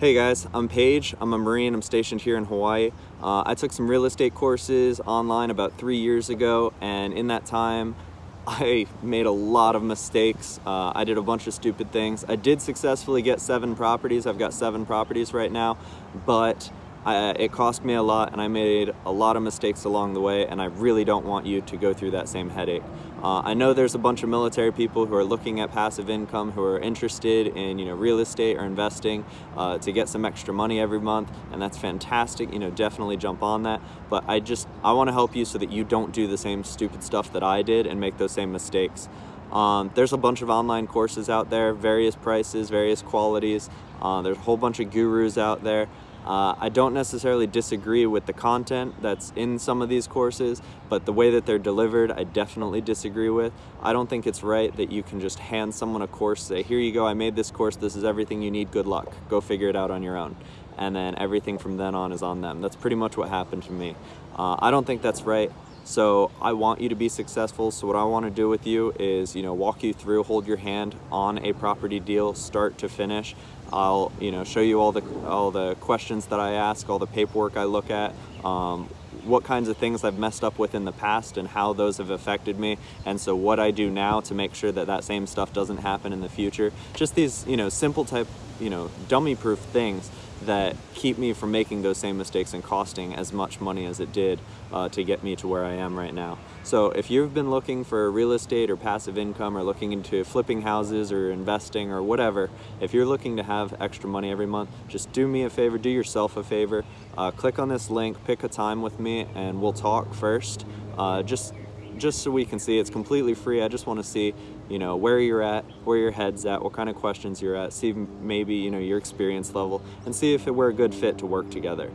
Hey guys, I'm Paige. I'm a Marine. I'm stationed here in Hawaii. Uh, I took some real estate courses online about three years ago, and in that time, I made a lot of mistakes. Uh, I did a bunch of stupid things. I did successfully get seven properties. I've got seven properties right now, but I, it cost me a lot and I made a lot of mistakes along the way and I really don't want you to go through that same headache. Uh, I know there's a bunch of military people who are looking at passive income who are interested in you know real estate or investing uh, to get some extra money every month and that's fantastic you know definitely jump on that but I just I want to help you so that you don't do the same stupid stuff that I did and make those same mistakes. Um, there's a bunch of online courses out there, various prices, various qualities. Uh, there's a whole bunch of gurus out there. Uh, I don't necessarily disagree with the content that's in some of these courses, but the way that they're delivered, I definitely disagree with. I don't think it's right that you can just hand someone a course, say, here you go, I made this course, this is everything you need, good luck. Go figure it out on your own. And then everything from then on is on them. That's pretty much what happened to me. Uh, I don't think that's right. So I want you to be successful. So what I want to do with you is, you know, walk you through, hold your hand on a property deal, start to finish. I'll, you know, show you all the all the questions that I ask, all the paperwork I look at, um, what kinds of things I've messed up with in the past and how those have affected me. And so what I do now to make sure that that same stuff doesn't happen in the future. Just these, you know, simple type, you know, dummy proof things that keep me from making those same mistakes and costing as much money as it did uh, to get me to where I am right now. So if you've been looking for real estate or passive income or looking into flipping houses or investing or whatever, if you're looking to have extra money every month, just do me a favor, do yourself a favor, uh, click on this link, pick a time with me and we'll talk first. Uh, just just so we can see it's completely free. I just want to see, you know, where you're at, where your head's at, what kind of questions you're at, see maybe, you know, your experience level and see if we're a good fit to work together.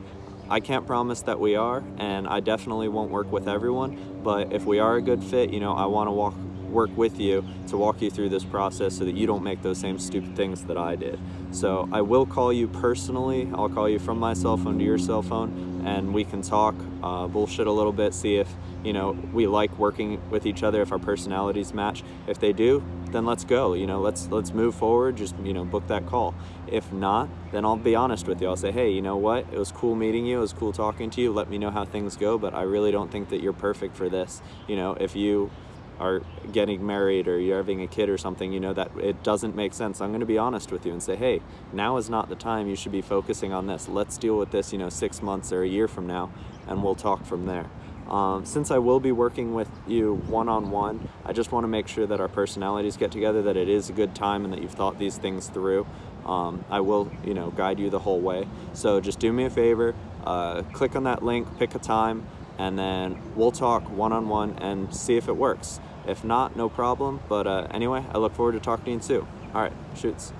I can't promise that we are, and I definitely won't work with everyone, but if we are a good fit, you know, I want to walk work with you to walk you through this process so that you don't make those same stupid things that I did. So I will call you personally. I'll call you from my cell phone to your cell phone and we can talk, uh, bullshit a little bit, see if, you know, we like working with each other, if our personalities match. If they do, then let's go, you know, let's, let's move forward, just, you know, book that call. If not, then I'll be honest with you. I'll say, hey, you know what? It was cool meeting you. It was cool talking to you. Let me know how things go, but I really don't think that you're perfect for this. You know, if you are getting married or you're having a kid or something, you know, that it doesn't make sense. I'm going to be honest with you and say, hey, now is not the time. You should be focusing on this. Let's deal with this, you know, six months or a year from now, and we'll talk from there. Um, since I will be working with you one-on-one, -on -one, I just want to make sure that our personalities get together, that it is a good time and that you've thought these things through. Um, I will, you know, guide you the whole way. So just do me a favor, uh, click on that link, pick a time, and then we'll talk one-on-one -on -one and see if it works. If not, no problem. But uh, anyway, I look forward to talking to you soon. All right, shoots.